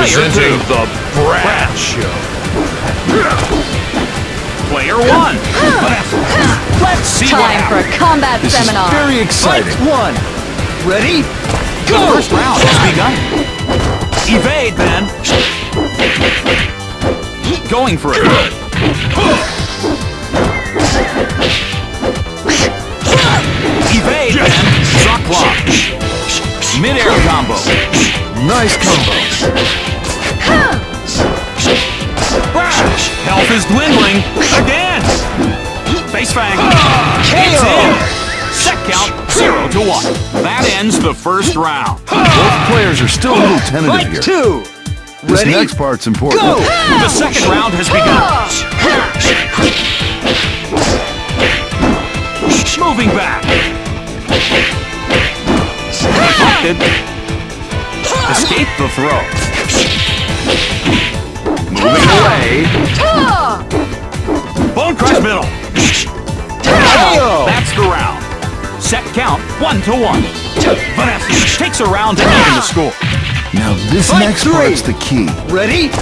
Presenting the Brad Show. Player one. Let's see what Time for a happens. combat This seminar. is very exciting. Fight one. Ready? Go. The first round has begun. Evade, then. Going for it. Mid-air combo. Nice combo. Health is dwindling. Again. Face fang. It's in. Set count, zero to one. That ends the first round. Both players are still a little tentative here. Two. This Ready? next part's important. Go! The second round has begun. Deflected. Escape the throw. Moving away. Bone crush middle. That's the round. Set count one to one. Vanessa takes a round to even the score. Now this Fight next three. part's the key. Ready? Go!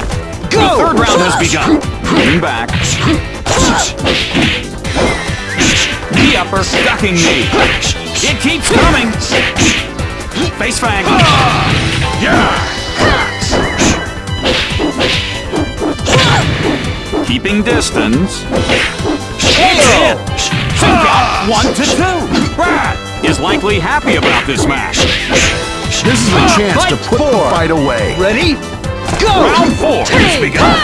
The Go! third round has begun. Moving back. Knee upper, ducking knee. It keeps coming. Face fang. Ah! Keeping distance. It's in. Two count, one to two. Brad is likely happy about this match. This is a ah, chance to put the fight away. Ready? Go! Round four has begun.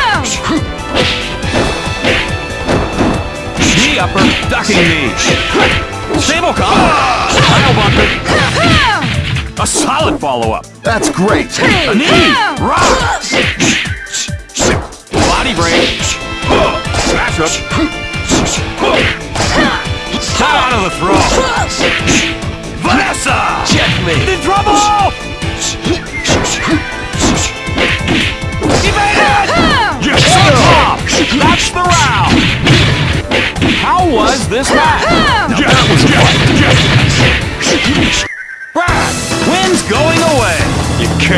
Knee upper, ducking knee. Stable combo. Pile ah! bunker. A solid follow-up. That's great. A knee. Rock. Body break. Smash up. Cut out of the throw. Vanessa. Checkmate. In trouble.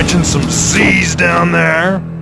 Catching some Z's down there?